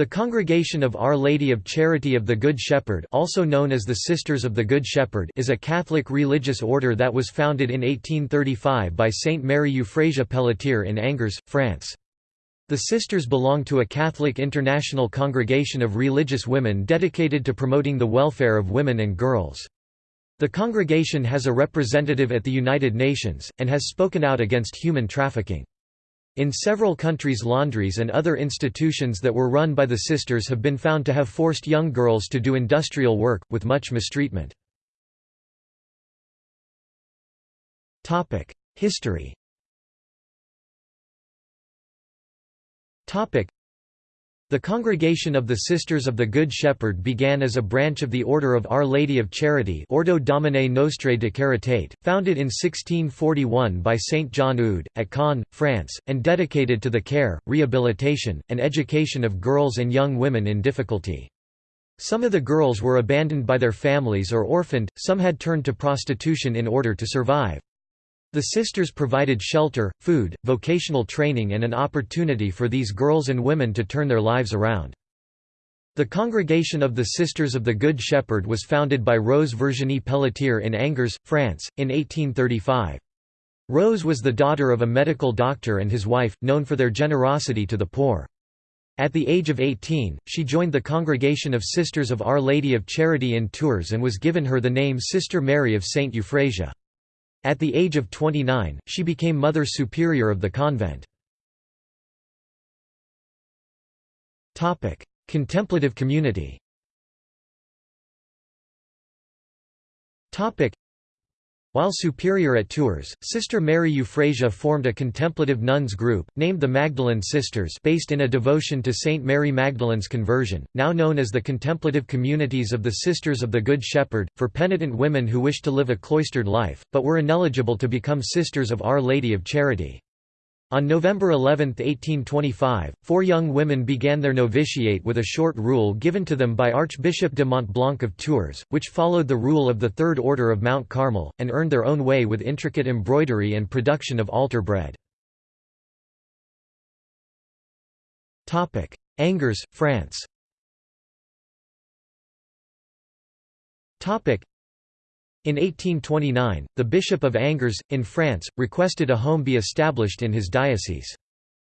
The Congregation of Our Lady of Charity of the Good Shepherd also known as the Sisters of the Good Shepherd is a Catholic religious order that was founded in 1835 by Saint Mary Euphrasia Pelletier in Angers, France. The Sisters belong to a Catholic international congregation of religious women dedicated to promoting the welfare of women and girls. The congregation has a representative at the United Nations, and has spoken out against human trafficking. In several countries laundries and other institutions that were run by the sisters have been found to have forced young girls to do industrial work, with much mistreatment. History the Congregation of the Sisters of the Good Shepherd began as a branch of the Order of Our Lady of Charity Ordo Domini Nostrae de Caritate, founded in 1641 by Saint John Eudes, at Caen, France, and dedicated to the care, rehabilitation, and education of girls and young women in difficulty. Some of the girls were abandoned by their families or orphaned, some had turned to prostitution in order to survive. The sisters provided shelter, food, vocational training and an opportunity for these girls and women to turn their lives around. The Congregation of the Sisters of the Good Shepherd was founded by Rose Virginie Pelletier in Angers, France, in 1835. Rose was the daughter of a medical doctor and his wife, known for their generosity to the poor. At the age of 18, she joined the Congregation of Sisters of Our Lady of Charity in Tours and was given her the name Sister Mary of Saint Euphrasia. At the age of 29, she became Mother Superior of the convent. Contemplative community while superior at Tours, Sister Mary Euphrasia formed a contemplative nuns group, named the Magdalene Sisters based in a devotion to Saint Mary Magdalene's conversion, now known as the Contemplative Communities of the Sisters of the Good Shepherd, for penitent women who wished to live a cloistered life, but were ineligible to become Sisters of Our Lady of Charity. On November 11, 1825, four young women began their novitiate with a short rule given to them by Archbishop de Montblanc of Tours, which followed the rule of the Third Order of Mount Carmel, and earned their own way with intricate embroidery and production of altar bread. Angers, France in 1829, the Bishop of Angers, in France, requested a home be established in his diocese.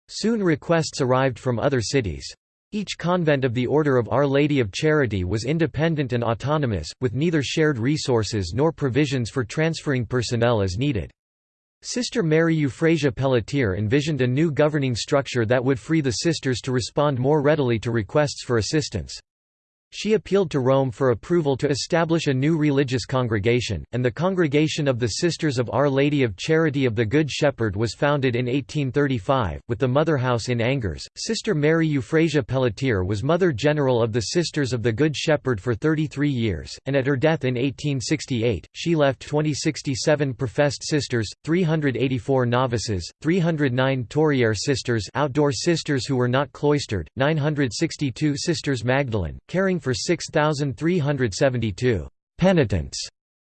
Soon requests arrived from other cities. Each convent of the Order of Our Lady of Charity was independent and autonomous, with neither shared resources nor provisions for transferring personnel as needed. Sister Mary Euphrasia Pelletier envisioned a new governing structure that would free the sisters to respond more readily to requests for assistance. She appealed to Rome for approval to establish a new religious congregation, and the Congregation of the Sisters of Our Lady of Charity of the Good Shepherd was founded in 1835, with the Mother House in Angers. Sister Mary Euphrasia Pelletier was Mother General of the Sisters of the Good Shepherd for 33 years, and at her death in 1868, she left 2067 professed sisters, 384 novices, 309 Touriere sisters outdoor sisters who were not cloistered, 962 Sisters Magdalene, caring for 6,372 penitents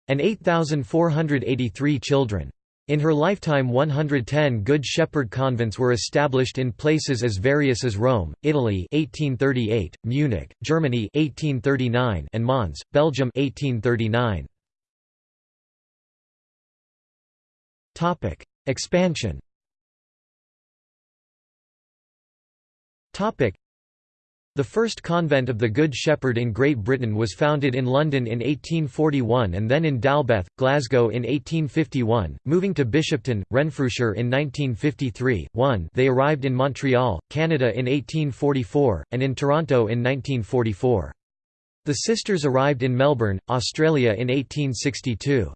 and 8,483 children. In her lifetime 110 Good Shepherd convents were established in places as various as Rome, Italy 1838, Munich, Germany 1839 and Mons, Belgium 1839. Topic: Expansion. Topic: the first convent of the Good Shepherd in Great Britain was founded in London in 1841 and then in Dalbeth, Glasgow in 1851, moving to Bishopton, Renfrewshire in 1953. 1 They arrived in Montreal, Canada in 1844, and in Toronto in 1944. The sisters arrived in Melbourne, Australia in 1862.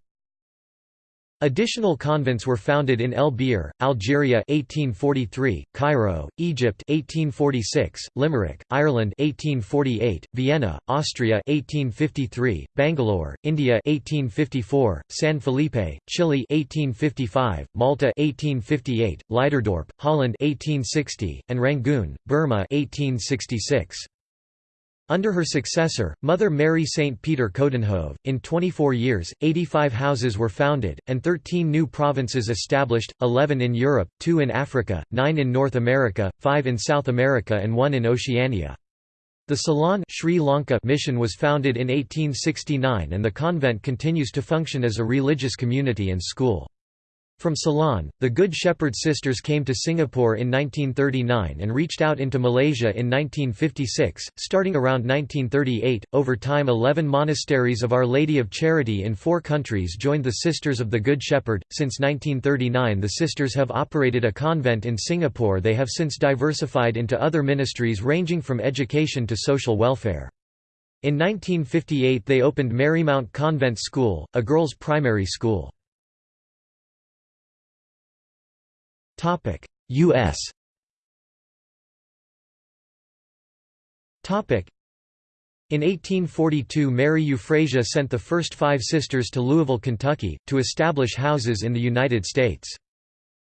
Additional convents were founded in El Biar, Algeria 1843, Cairo, Egypt 1846, Limerick, Ireland 1848, Vienna, Austria 1853, Bangalore, India 1854, San Felipe, Chile 1855, Malta 1858, Leiderdorp, Holland 1860, and Rangoon, Burma 1866. Under her successor, Mother Mary St. Peter Coudenhove, in 24 years, 85 houses were founded, and 13 new provinces established, 11 in Europe, 2 in Africa, 9 in North America, 5 in South America and 1 in Oceania. The Ceylon Sri Lanka mission was founded in 1869 and the convent continues to function as a religious community and school. From Ceylon, the Good Shepherd Sisters came to Singapore in 1939 and reached out into Malaysia in 1956. Starting around 1938, over time 11 monasteries of Our Lady of Charity in four countries joined the Sisters of the Good Shepherd. Since 1939, the Sisters have operated a convent in Singapore. They have since diversified into other ministries ranging from education to social welfare. In 1958, they opened Marymount Convent School, a girls' primary school. Topic: US. Topic: in 1842 Mary Euphrasia sent the first five sisters to Louisville, Kentucky, to establish houses in the United States.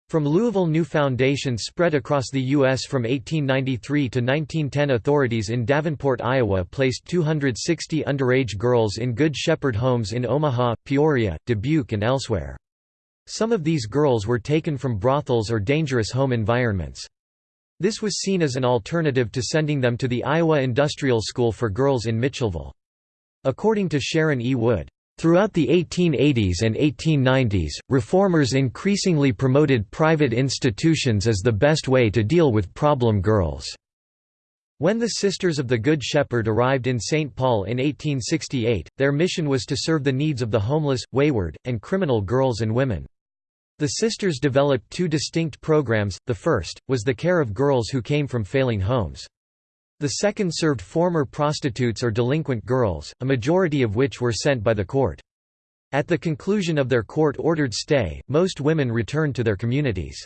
From Louisville new foundations spread across the U.S. from 1893 to 1910 authorities in Davenport, Iowa placed 260 underage girls in Good Shepherd homes in Omaha, Peoria, Dubuque and elsewhere. Some of these girls were taken from brothels or dangerous home environments. This was seen as an alternative to sending them to the Iowa Industrial School for Girls in Mitchellville. According to Sharon E. Wood, Throughout the 1880s and 1890s, reformers increasingly promoted private institutions as the best way to deal with problem girls. When the Sisters of the Good Shepherd arrived in St. Paul in 1868, their mission was to serve the needs of the homeless, wayward, and criminal girls and women. The sisters developed two distinct programs, the first, was the care of girls who came from failing homes. The second served former prostitutes or delinquent girls, a majority of which were sent by the court. At the conclusion of their court-ordered stay, most women returned to their communities.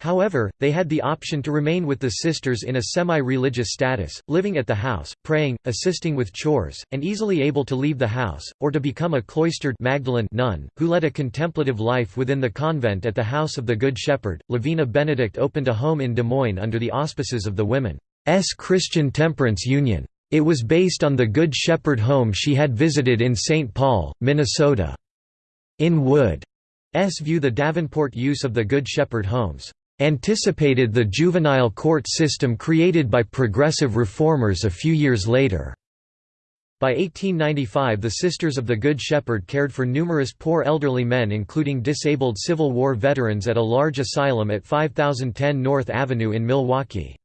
However, they had the option to remain with the sisters in a semi-religious status, living at the house, praying, assisting with chores, and easily able to leave the house, or to become a cloistered Magdalene nun, who led a contemplative life within the convent at the House of the Good Shepherd. Lavina Benedict opened a home in Des Moines under the auspices of the Women's Christian Temperance Union. It was based on the Good Shepherd home she had visited in St. Paul, Minnesota. In Wood's view the Davenport use of the Good Shepherd homes anticipated the juvenile court system created by progressive reformers a few years later. By 1895 the Sisters of the Good Shepherd cared for numerous poor elderly men including disabled Civil War veterans at a large asylum at 5010 North Avenue in Milwaukee.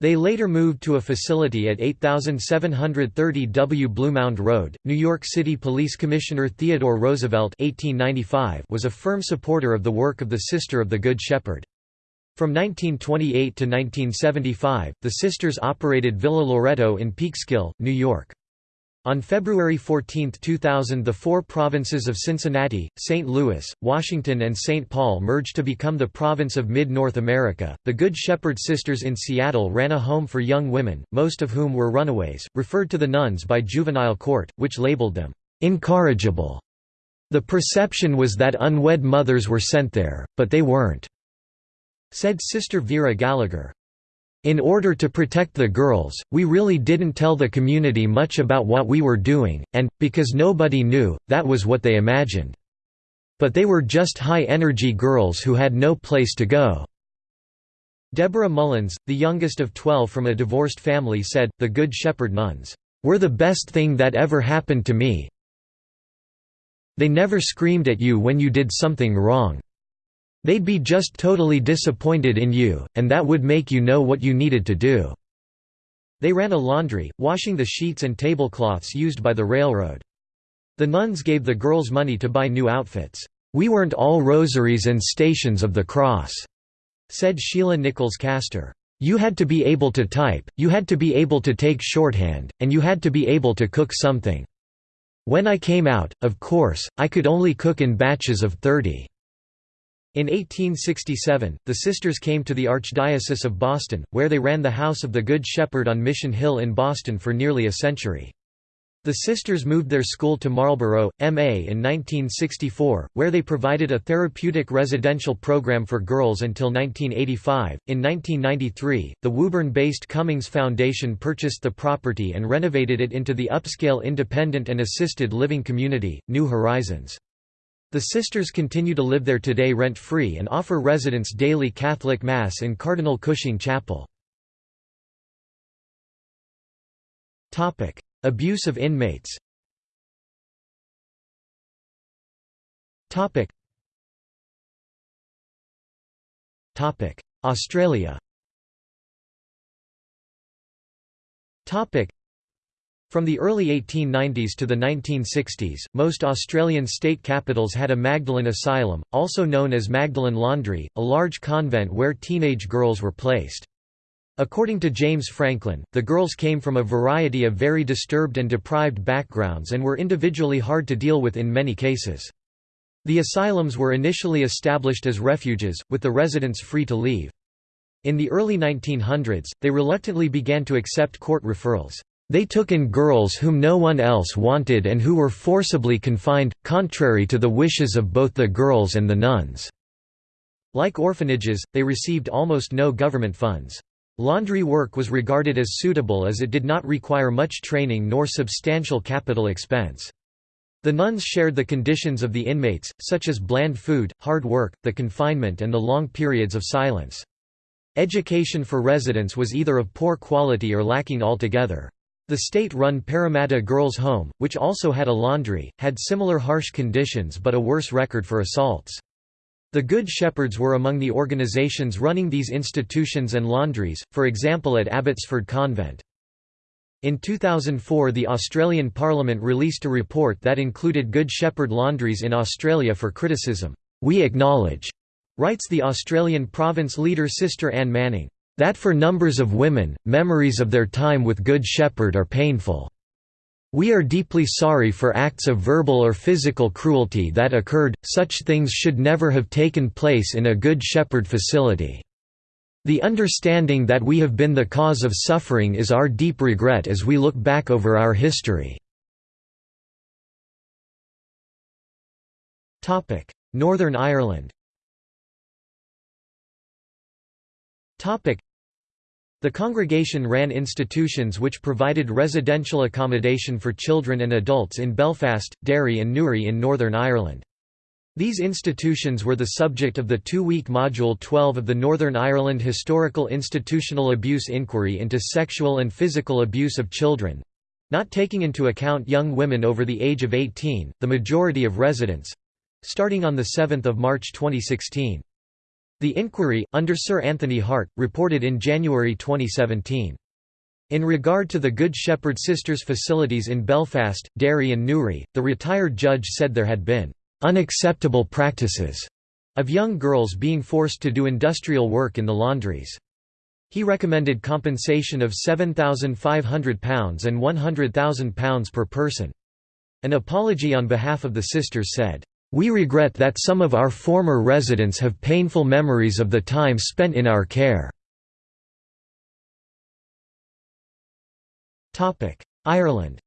They later moved to a facility at 8730 W. Bluemound Road. New York City Police Commissioner Theodore Roosevelt (1895) was a firm supporter of the work of the Sister of the Good Shepherd. From 1928 to 1975, the sisters operated Villa Loreto in Peekskill, New York. On February 14, 2000 the four provinces of Cincinnati, St. Louis, Washington and St. Paul merged to become the province of Mid-North America. The Good Shepherd Sisters in Seattle ran a home for young women, most of whom were runaways, referred to the nuns by juvenile court, which labeled them incorrigible. The perception was that unwed mothers were sent there, but they weren't. Said Sister Vera Gallagher. In order to protect the girls, we really didn't tell the community much about what we were doing, and, because nobody knew, that was what they imagined. But they were just high-energy girls who had no place to go." Deborah Mullins, the youngest of twelve from a divorced family said, the Good Shepherd nuns, "...were the best thing that ever happened to me they never screamed at you when you did something wrong. They'd be just totally disappointed in you, and that would make you know what you needed to do." They ran a laundry, washing the sheets and tablecloths used by the railroad. The nuns gave the girls money to buy new outfits. "'We weren't all rosaries and stations of the cross,' said Sheila Nichols Castor. You had to be able to type, you had to be able to take shorthand, and you had to be able to cook something. When I came out, of course, I could only cook in batches of 30. In 1867, the sisters came to the Archdiocese of Boston, where they ran the House of the Good Shepherd on Mission Hill in Boston for nearly a century. The sisters moved their school to Marlborough, MA in 1964, where they provided a therapeutic residential program for girls until 1985. In 1993, the Woburn based Cummings Foundation purchased the property and renovated it into the upscale independent and assisted living community, New Horizons. The sisters continue to live there today rent-free and offer residents daily Catholic Mass in Cardinal Cushing Chapel. Abuse of inmates Australia from the early 1890s to the 1960s, most Australian state capitals had a Magdalen Asylum, also known as Magdalen Laundry, a large convent where teenage girls were placed. According to James Franklin, the girls came from a variety of very disturbed and deprived backgrounds and were individually hard to deal with in many cases. The asylums were initially established as refuges, with the residents free to leave. In the early 1900s, they reluctantly began to accept court referrals. They took in girls whom no one else wanted and who were forcibly confined, contrary to the wishes of both the girls and the nuns. Like orphanages, they received almost no government funds. Laundry work was regarded as suitable as it did not require much training nor substantial capital expense. The nuns shared the conditions of the inmates, such as bland food, hard work, the confinement and the long periods of silence. Education for residents was either of poor quality or lacking altogether. The state-run Parramatta Girls' Home, which also had a laundry, had similar harsh conditions but a worse record for assaults. The Good Shepherds were among the organisations running these institutions and laundries, for example at Abbotsford Convent. In 2004 the Australian Parliament released a report that included Good Shepherd laundries in Australia for criticism. We acknowledge Writes the Australian province leader Sister Anne Manning, "...that for numbers of women, memories of their time with Good Shepherd are painful. We are deeply sorry for acts of verbal or physical cruelty that occurred, such things should never have taken place in a Good Shepherd facility. The understanding that we have been the cause of suffering is our deep regret as we look back over our history." Northern Ireland The congregation ran institutions which provided residential accommodation for children and adults in Belfast, Derry and Newry in Northern Ireland. These institutions were the subject of the two-week Module 12 of the Northern Ireland Historical Institutional Abuse Inquiry into Sexual and Physical Abuse of Children—not taking into account young women over the age of 18, the majority of residents—starting on 7 March 2016. The inquiry, under Sir Anthony Hart, reported in January 2017. In regard to the Good Shepherd Sisters facilities in Belfast, Derry and Newry, the retired judge said there had been "...unacceptable practices." of young girls being forced to do industrial work in the laundries. He recommended compensation of £7,500 and £100,000 per person. An apology on behalf of the sisters said, we regret that some of our former residents have painful memories of the time spent in our care. Ireland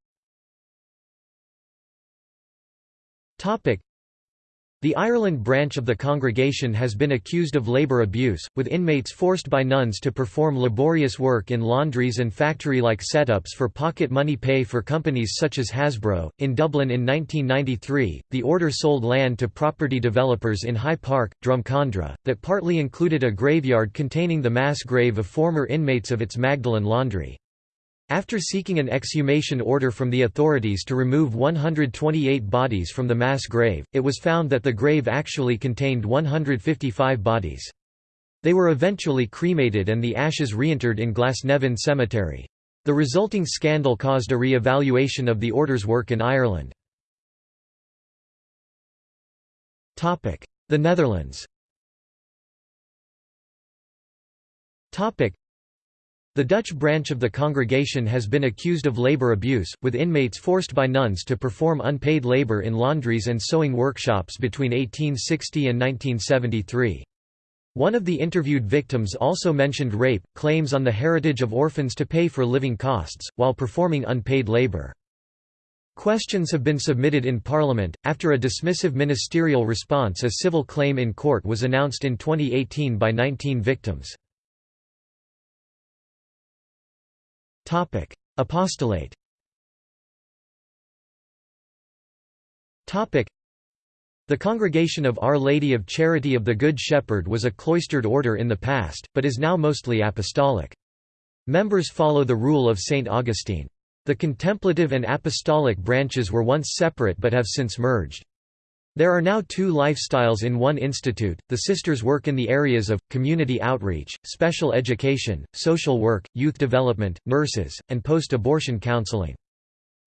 the Ireland branch of the congregation has been accused of labour abuse, with inmates forced by nuns to perform laborious work in laundries and factory-like setups for pocket money pay for companies such as Hasbro. In Dublin in 1993, the order sold land to property developers in High Park, Drumcondra, that partly included a graveyard containing the mass grave of former inmates of its Magdalen laundry. After seeking an exhumation order from the authorities to remove 128 bodies from the mass grave, it was found that the grave actually contained 155 bodies. They were eventually cremated and the ashes reinterred in Glasnevin Cemetery. The resulting scandal caused a re-evaluation of the order's work in Ireland. The Netherlands the Dutch branch of the congregation has been accused of labor abuse, with inmates forced by nuns to perform unpaid labor in laundries and sewing workshops between 1860 and 1973. One of the interviewed victims also mentioned rape, claims on the heritage of orphans to pay for living costs, while performing unpaid labor. Questions have been submitted in Parliament, after a dismissive ministerial response a civil claim in court was announced in 2018 by 19 victims. Apostolate. The Congregation of Our Lady of Charity of the Good Shepherd was a cloistered order in the past, but is now mostly apostolic. Members follow the rule of St. Augustine. The contemplative and apostolic branches were once separate but have since merged. There are now two lifestyles in one institute. The sisters work in the areas of community outreach, special education, social work, youth development, nurses, and post abortion counseling.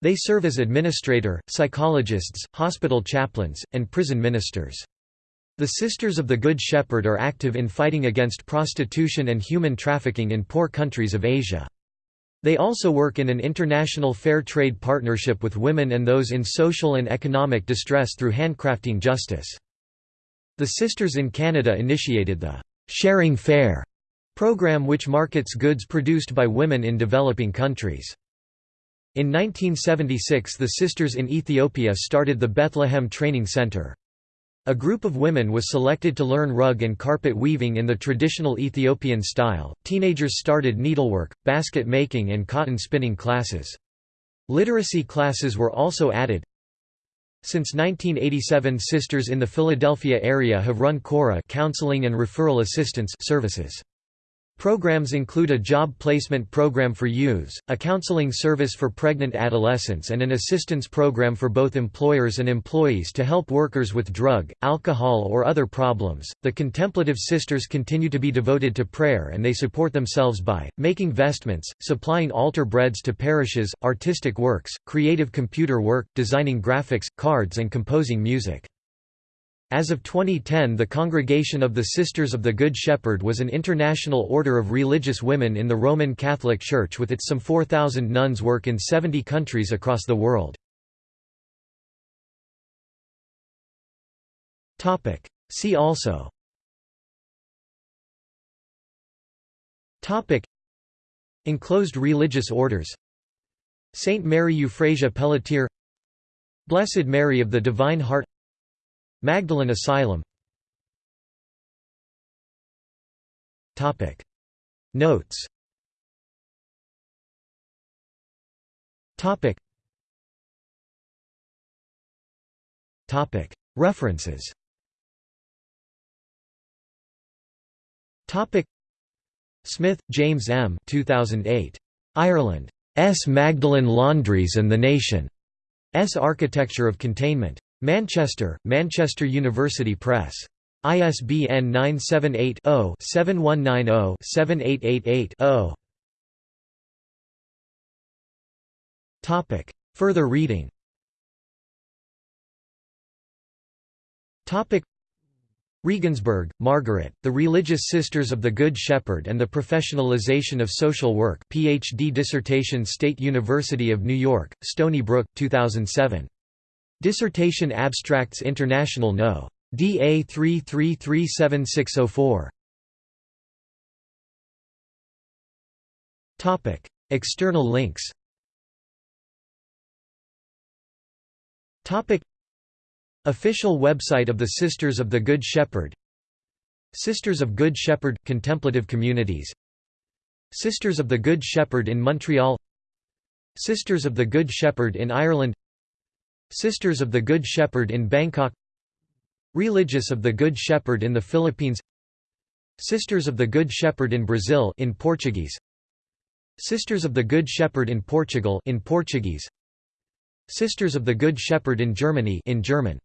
They serve as administrator, psychologists, hospital chaplains, and prison ministers. The Sisters of the Good Shepherd are active in fighting against prostitution and human trafficking in poor countries of Asia. They also work in an international fair trade partnership with women and those in social and economic distress through handcrafting justice. The Sisters in Canada initiated the Sharing Fair program which markets goods produced by women in developing countries. In 1976 the Sisters in Ethiopia started the Bethlehem Training Center. A group of women was selected to learn rug and carpet weaving in the traditional Ethiopian style. Teenagers started needlework, basket making, and cotton spinning classes. Literacy classes were also added. Since 1987 sisters in the Philadelphia area have run CORA counseling and referral assistance services. Programs include a job placement program for youths, a counseling service for pregnant adolescents and an assistance program for both employers and employees to help workers with drug, alcohol or other problems. The contemplative sisters continue to be devoted to prayer and they support themselves by making vestments, supplying altar breads to parishes, artistic works, creative computer work, designing graphics, cards and composing music. As of 2010 the Congregation of the Sisters of the Good Shepherd was an international order of religious women in the Roman Catholic Church with its some 4,000 nuns work in 70 countries across the world. See also. Enclosed religious orders. Saint Mary Euphrasia Pelletier. Blessed Mary of the Divine Heart Magdalen Asylum Notes References Smith, James M. 2008. Ireland. S. Magdalen Laundries and the Nation. S. Architecture of Containment. Manchester, Manchester University Press. ISBN 978-0-7190-7888-0. Further reading Regensburg, Margaret, The Religious Sisters of the Good Shepherd and the Professionalization of Social Work PhD dissertation State University of New York, Stony Brook, 2007. Dissertation Abstracts International No. DA 33376604. Topic: External links. Topic: Official website of the Sisters of the Good Shepherd. Sisters of Good Shepherd contemplative communities. Sisters of the Good Shepherd in Montreal. Sisters of the Good Shepherd in Ireland. Sisters of the Good Shepherd in Bangkok. Religious of the Good Shepherd in the Philippines. Sisters of the Good Shepherd in Brazil in Portuguese. Sisters of the Good Shepherd in Portugal in Portuguese. Sisters of the Good Shepherd in Germany in German